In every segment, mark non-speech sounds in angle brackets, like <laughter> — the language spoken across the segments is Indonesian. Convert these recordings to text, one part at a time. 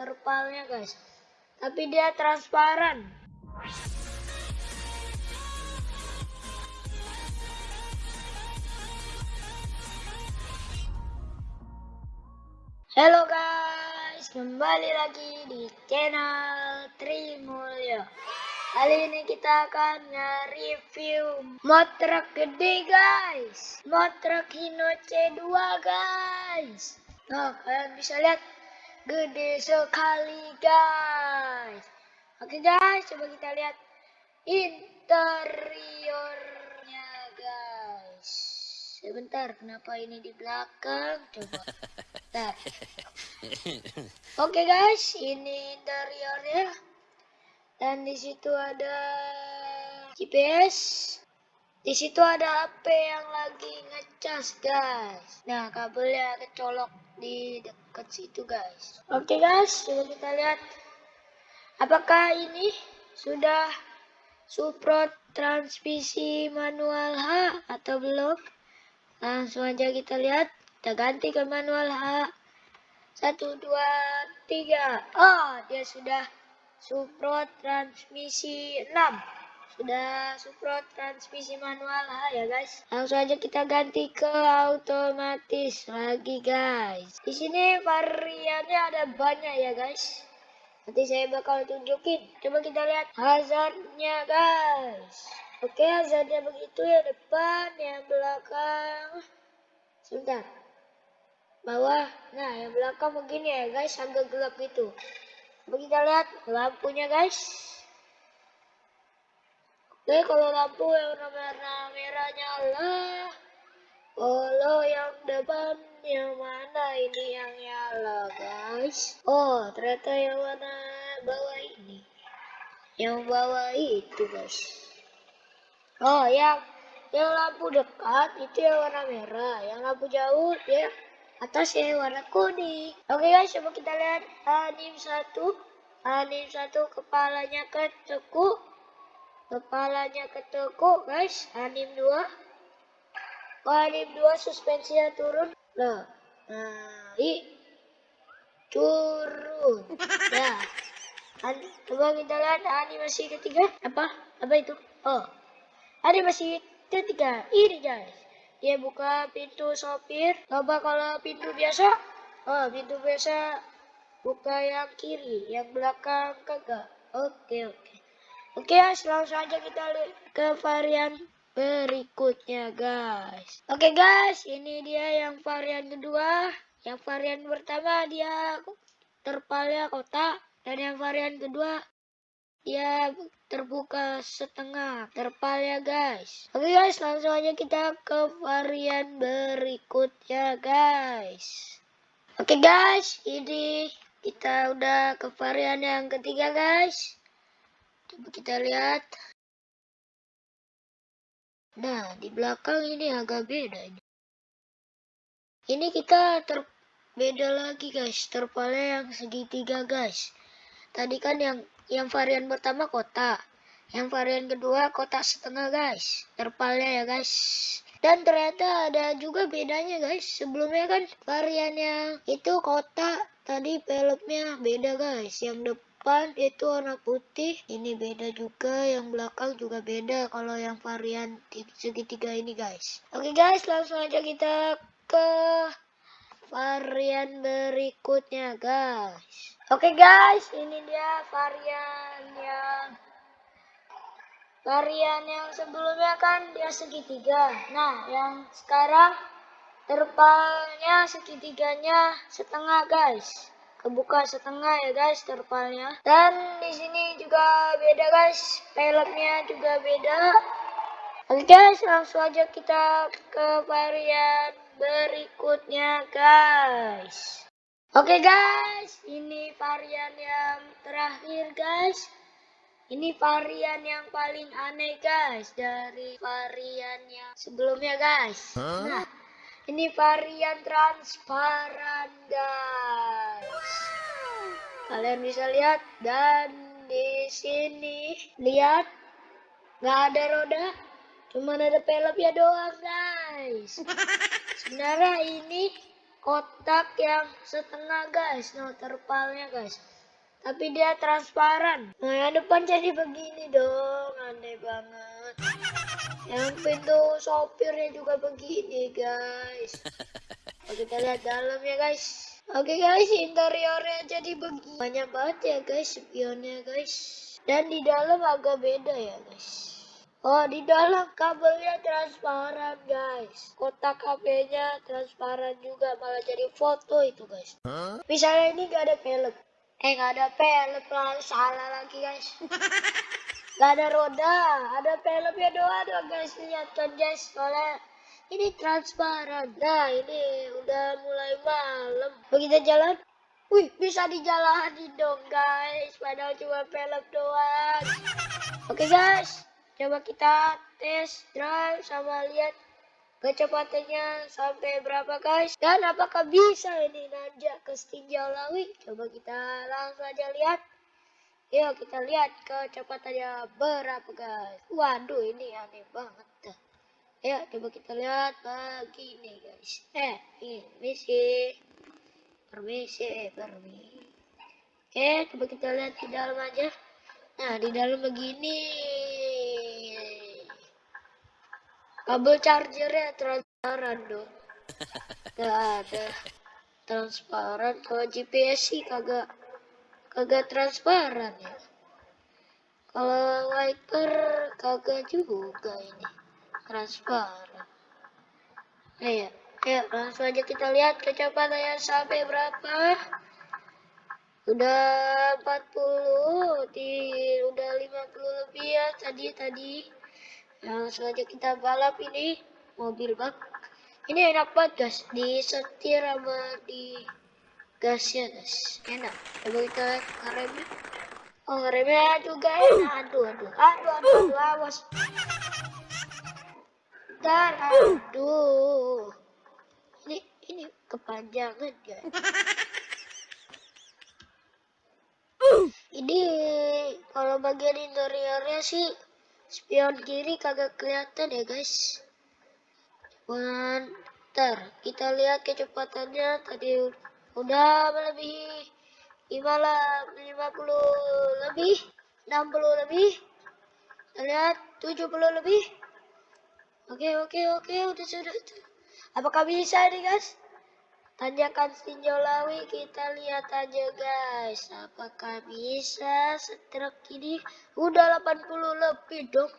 terpalnya guys. Tapi dia transparan. Halo guys, kembali lagi di channel Trimulyo. Kali ini kita akan nge-review mod gede guys. Mod Hino C2 guys. Nah, kalian bisa lihat gede sekali guys. Oke guys, coba kita lihat interiornya guys. Sebentar, kenapa ini di belakang? Coba. Oke guys, ini interiornya. Dan di situ ada GPS. Di situ ada HP yang lagi ngecas guys. Nah, kabelnya kecolok di dekat situ guys. Oke guys, coba kita lihat. Apakah ini sudah support transmisi manual H atau belum? Langsung aja kita lihat. Kita ganti ke manual H. Satu, dua, tiga. Oh, dia sudah support transmisi 6. Sudah support transmisi manual H ya guys. Langsung aja kita ganti ke otomatis lagi guys. Di sini variannya ada banyak ya guys. Nanti saya bakal tunjukin. Coba kita lihat hazardnya guys. Oke hazardnya begitu ya depan, yang belakang. Sebentar. Bawah. Nah yang belakang begini ya guys, agak gelap gitu. Coba kita lihat lampunya guys. Oke kalau lampu yang warna merah nyala. Kalau yang depan yang mana ini yang nyala guys? Oh ternyata yang warna bawah ini. Yang bawah itu guys. Oh yang yang lampu dekat itu yang warna merah. Yang lampu jauh ya atas ya warna kuning. Oke guys coba kita lihat anim satu. Anim satu kepalanya ketekuk. Kepalanya ketekuk guys. Anim dua. Oh, anim dua suspensinya turun. Loh. Naik. Turun. Ya. An coba kita lihat animasi ketiga. Apa? Apa itu? Oh. Animasi ketiga. Ini guys. Dia buka pintu sopir. Coba kalau pintu biasa. Oh, pintu biasa buka yang kiri, yang belakang kagak. Oke, oke. Oke, guys, langsung aja kita lihat ke varian berikutnya, guys. Oke, guys, ini dia yang varian kedua. Yang varian pertama dia terpalnya kotak dan yang varian kedua dia terbuka setengah. Terpalnya guys. Oke guys langsung aja kita ke varian berikutnya guys. Oke guys ini kita udah ke varian yang ketiga guys coba kita lihat. Nah di belakang ini agak beda ini ini kita terbeda lagi guys. Terpalnya yang segitiga guys. Tadi kan yang yang varian pertama kotak yang varian kedua kotak setengah guys. Terpalnya ya guys. Dan ternyata ada juga bedanya guys. Sebelumnya kan varian yang itu kotak tadi pelopnya beda guys. Yang depan itu warna putih ini beda juga yang belakang juga beda kalau yang varian segitiga ini guys oke guys langsung aja kita ke varian berikutnya guys Oke guys, ini dia varian yang varian yang sebelumnya kan dia segitiga. Nah, yang sekarang terpalnya segitiganya setengah guys. Kebuka setengah ya guys terpalnya. Dan di sini juga beda guys, peleknya juga beda. Oke guys, langsung aja kita ke varian berikutnya guys. Oke guys, ini varian yang terakhir guys. Ini varian yang paling aneh guys dari varian yang sebelumnya guys. Huh? Nah, ini varian transparan guys. Kalian bisa lihat dan di sini lihat nggak ada roda, cuma ada pelopnya doang guys. Sebenarnya ini kotak yang setengah guys no terpalnya guys tapi dia transparan nah yang depan jadi begini dong aneh banget yang pintu sopirnya juga begini guys <laughs> Oke kita lihat dalam ya guys oke guys interiornya jadi begini banyak banget ya guys spionnya guys dan di dalam agak beda ya guys Oh, di dalam kabelnya transparan, guys. Kotak HP-nya transparan juga, malah jadi foto itu, guys. Huh? Misalnya ini gak ada pelek. Eh, gak ada pelek lah, salah lagi, guys. <laughs> gak ada roda, ada peleknya doang, doang guys. Lihat kan, guys, soalnya ini transparan. Nah, ini udah mulai malam. Begitu jalan, wih, bisa dijalanin dong, guys. Padahal cuma pelek doang. Oke, okay, guys. Coba kita tes drive sama lihat kecepatannya sampai berapa guys. Dan apakah bisa ini nanjak ke Lawi? Coba kita langsung aja lihat. Yuk kita lihat kecepatannya berapa guys. Waduh ini aneh banget dah. Ayo coba kita lihat begini guys. Eh ini sih. Permisi, permisi. Oke, coba kita lihat di dalam aja. Nah, di dalam begini kabel chargernya transparan dong <laughs> gak ada transparan kalau GPS sih kagak kagak transparan ya. Kalau wiper kagak juga ini transparan. Ayo ayo langsung aja kita lihat kecepatannya sampai berapa. Udah 40 di udah 50 lebih ya tadi tadi. Langsung aja kita balap ini mobil bak. Ini enak banget guys disetir sama di gasnya guys enak. Coba kita remnya oh remnya juga enak aduh aduh aduh aduh, aduh awas. Dan aduh. Ini ini kepanjangan guys. <laughs> Ini kalau bagian interiornya sih spion kiri kagak kelihatan ya guys. Bentar, kita lihat kecepatannya. Tadi udah melebihi 50 lebih 60 lebih. Lihat 70 lebih. Oke oke oke udah sudah. Apakah bisa nih guys? Tanjakan Sinjolawi kita lihat aja guys. Apakah bisa setruk ini? Udah 80 lebih dong.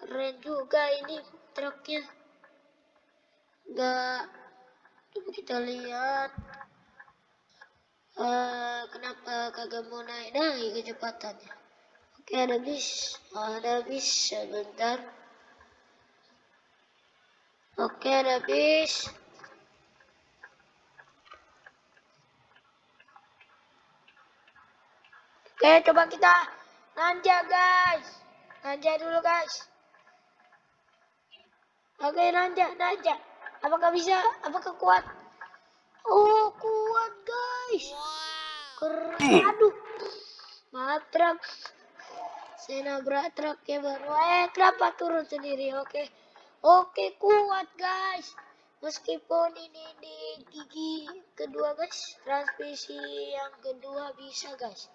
Keren juga ini truknya. Enggak coba kita lihat uh, kagak mau naik naik kecepatannya oke ada bis ada bis sebentar oke ada bis Oke, coba kita nanja, guys. Nanja dulu, guys. Oke, nanja, nanja. Apakah bisa? Apakah kuat? Oh, kuat, guys. Keren. Aduh. Maaf, truk. Saya nabrak truk ya baru. Eh, kenapa turun sendiri? Oke. Oke, kuat, guys. Meskipun ini di gigi kedua, guys. Transmisi yang kedua bisa, guys.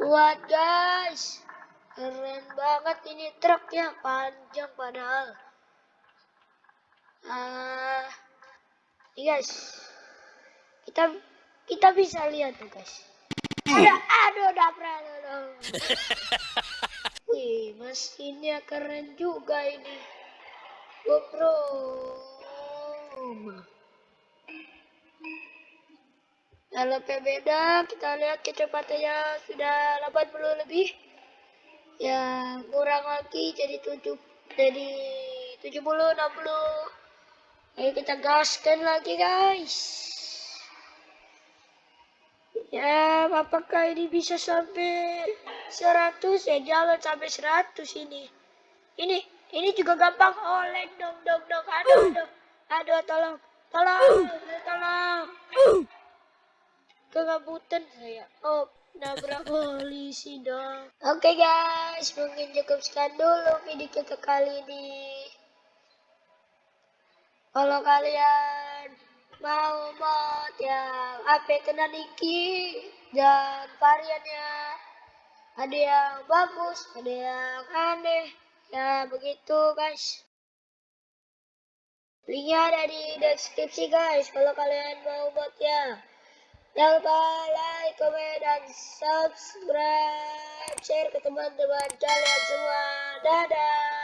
Buat guys, keren banget ini truknya panjang padahal. Ah, ini guys, kita kita bisa lihat tuh guys. Ada, aduh, dapet dong. <laughs> Wih, mesinnya keren juga ini. GoPro. LP beda kita lihat kecepatannya sudah 80 lebih ya kurang lagi jadi 7 jadi 70 60 ayo kita gaskan lagi guys ya apakah ini bisa sampai 100 ya jangan sampai 100 ini. Ini ini juga gampang. Oleng dong dong dong. Aduh aduh aduh tolong tolong tolong. Kegabutan saya. Oh, nabrak polisi dong. Oke okay guys, mungkin cukup sekian dulu video kita kali ini. Kalau kalian mau mod yang AP kena Niki dan variannya ada yang bagus, ada yang aneh. Ya begitu guys. Linknya ada di deskripsi guys kalau kalian mau mod ya. Jangan lupa like, komen, dan subscribe. Share ke teman-teman kalian semua. Dadah.